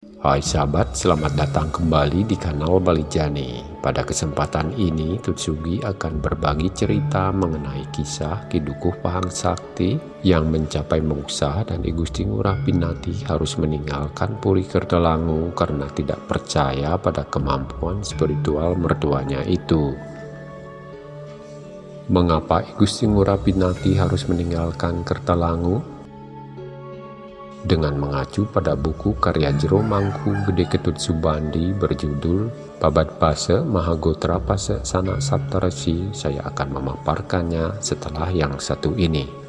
Hai sahabat, selamat datang kembali di kanal Bali Jani. Pada kesempatan ini, Tutsugi akan berbagi cerita mengenai kisah Kidukuh Pahang Sakti yang mencapai moksa dan I Gusti Ngurah Pinati harus meninggalkan Puri Kertelangu karena tidak percaya pada kemampuan spiritual mertuanya itu. Mengapa I Gusti Ngurah Pinati harus meninggalkan Kertelangu? Dengan mengacu pada buku karya Jero Mangku Gede Ketut Subandi berjudul Babat Pase Mahagotra Pase Sanak Saptarasi, saya akan memaparkannya setelah yang satu ini.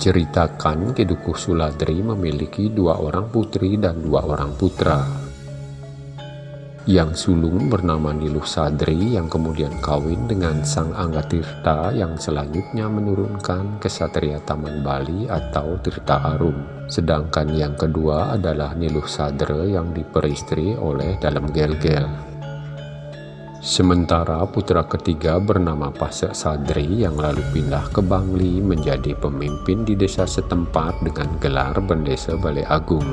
Diceritakan Kedukuh Suladri memiliki dua orang putri dan dua orang putra. Yang sulung bernama Niluh Sadri yang kemudian kawin dengan Sang Anggatirta yang selanjutnya menurunkan kesatria Taman Bali atau Tirta Arum. Sedangkan yang kedua adalah Niluh Sadre yang diperistri oleh Dalam Gel-Gel. Sementara putra ketiga bernama Pasek Sadri yang lalu pindah ke Bangli menjadi pemimpin di desa setempat dengan gelar Bendesa Balai Agung.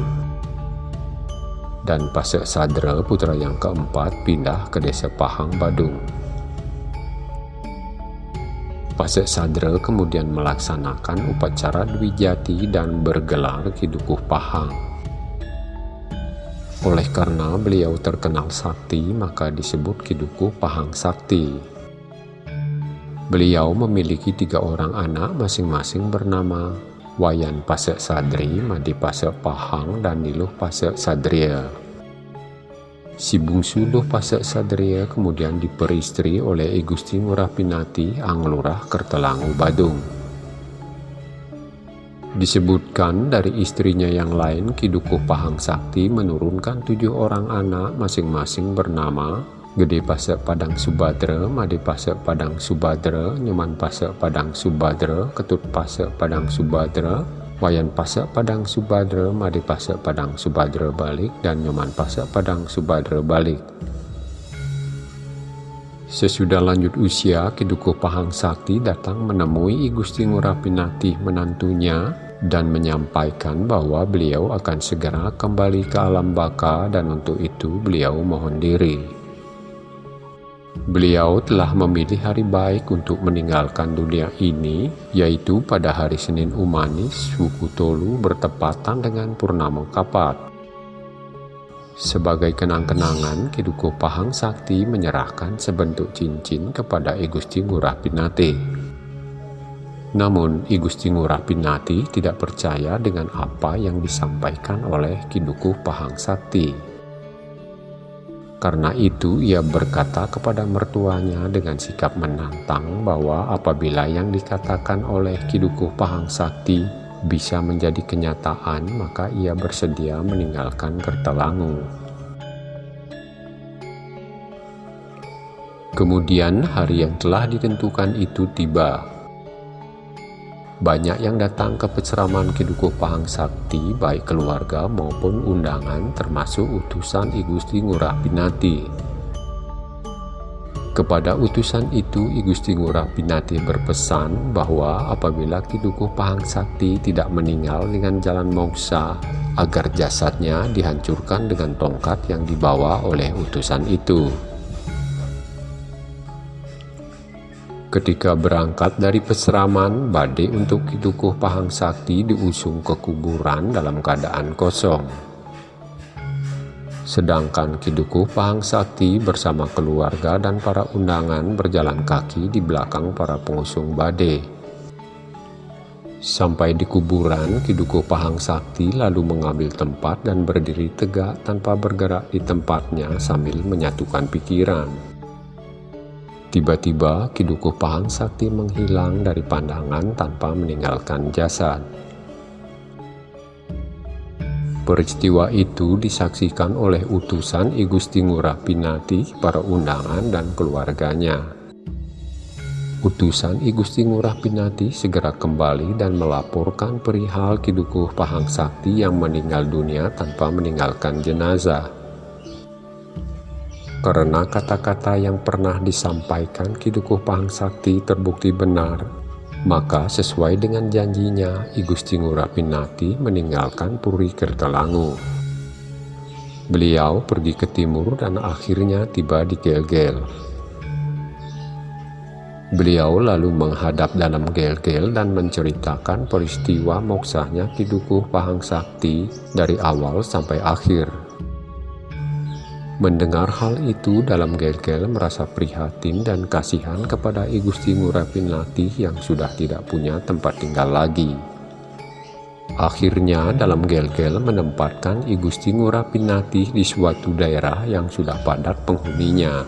Dan Pasek Sadra putra yang keempat pindah ke desa Pahang Badung. Pasek Sadra kemudian melaksanakan upacara Dwi Jati dan bergelar Kidukuh Pahang. Oleh karena beliau terkenal sakti, maka disebut Kiduku Pahang Sakti. Beliau memiliki tiga orang anak masing-masing bernama Wayan Pasek Sadri, Madi Pasek Pahang, dan Niluh Pasek Sadria. Si bungsu Luh Pasek Sadria kemudian diperistri oleh Igusti Ngurah Pinati, Anglurah Kertelangu Badung. Disebutkan dari istrinya yang lain, Kidukuh Pahang Sakti menurunkan tujuh orang anak masing-masing bernama Gede Pasek Padang Subadra, Made Pasek Padang Subadra, Nyoman Pasek Padang Subadra, Ketut Pasek Padang Subadra, Wayan Pasek Padang Subadra, Made Pasek Padang Subadra balik, dan Nyoman Pasek Padang Subadra balik. Sesudah lanjut usia, Kidukuh Pahang Sakti datang menemui I Gusti Ngurapinati menantunya dan menyampaikan bahwa beliau akan segera kembali ke alam baka dan untuk itu beliau mohon diri. Beliau telah memilih hari baik untuk meninggalkan dunia ini, yaitu pada hari Senin Umanis, suku Tolu bertepatan dengan Purnama Kapat. Sebagai kenang-kenangan, Kiduko Pahang Sakti menyerahkan sebentuk cincin kepada Igusti Ngurah Pinate. Namun, I Gusti Ngurah Pinati tidak percaya dengan apa yang disampaikan oleh Kidukuh Pahang Sakti. Karena itu, ia berkata kepada mertuanya dengan sikap menantang bahwa apabila yang dikatakan oleh Kidukuh Pahang Sakti bisa menjadi kenyataan, maka ia bersedia meninggalkan Kertelangu. Kemudian hari yang telah ditentukan itu tiba. Banyak yang datang ke penceraman Kidukuh Pahang Sakti, baik keluarga maupun undangan termasuk utusan I Gusti Ngurah Pinati. Kepada utusan itu, I Gusti Ngurah Pinati berpesan bahwa apabila Kidukuh Pahang Sakti tidak meninggal dengan jalan moksa, agar jasadnya dihancurkan dengan tongkat yang dibawa oleh utusan itu. Ketika berangkat dari peseraman, Bade untuk Kitukuh Pahang Sakti diusung ke kuburan dalam keadaan kosong. Sedangkan Kidukuh Pahang Sakti bersama keluarga dan para undangan berjalan kaki di belakang para pengusung Bade. Sampai di kuburan, Kidukuh Pahang Sakti lalu mengambil tempat dan berdiri tegak tanpa bergerak di tempatnya sambil menyatukan pikiran. Tiba-tiba Kidukuh Pahang Sakti menghilang dari pandangan tanpa meninggalkan jasad. Peristiwa itu disaksikan oleh utusan Igusti Ngurah Pinati, para undangan dan keluarganya. Utusan I Gusti Ngurah Pinati segera kembali dan melaporkan perihal Kidukuh Pahang Sakti yang meninggal dunia tanpa meninggalkan jenazah. Karena kata-kata yang pernah disampaikan Kidukuh Pahang Sakti terbukti benar, maka sesuai dengan janjinya I Gusti Ngurah Pinati meninggalkan Puri Kertalangu. Beliau pergi ke timur dan akhirnya tiba di Gel-Gel. Beliau lalu menghadap dalam gel-gel dan menceritakan peristiwa moksanya di Dukuh Pahang Sakti dari awal sampai akhir. Mendengar hal itu dalam gel-gel merasa prihatin dan kasihan kepada I Gusti Ngurapin Latih yang sudah tidak punya tempat tinggal lagi. Akhirnya dalam gel-gel menempatkan I Gusti Ngurapin Latih di suatu daerah yang sudah padat penghuninya.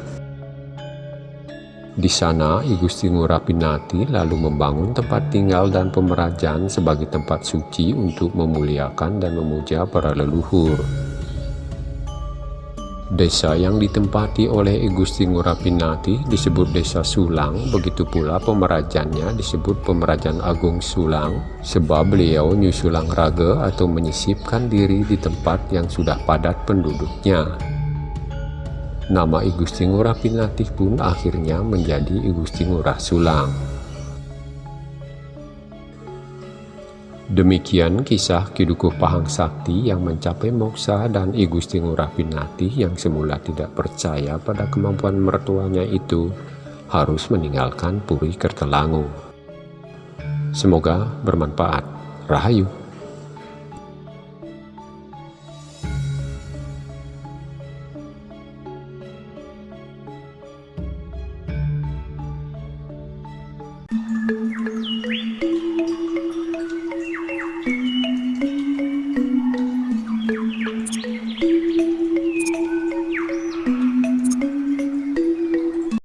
Di sana, I Gusti Ngurapinati lalu membangun tempat tinggal dan pemerajan sebagai tempat suci untuk memuliakan dan memuja para leluhur. Desa yang ditempati oleh Gusti Ngurapinati disebut Desa Sulang, begitu pula pemerajannya disebut Pemerajan Agung Sulang, sebab beliau nyusulang raga atau menyisipkan diri di tempat yang sudah padat penduduknya. Nama I Gusti Ngurah Pinatih pun akhirnya menjadi I Ngurah Sulang. Demikian kisah Kidukuh Pahang Sakti yang mencapai moksa dan I Gusti Ngurah Pinatih yang semula tidak percaya pada kemampuan mertuanya itu harus meninggalkan Puri Kertelangu. Semoga bermanfaat. Rahayu.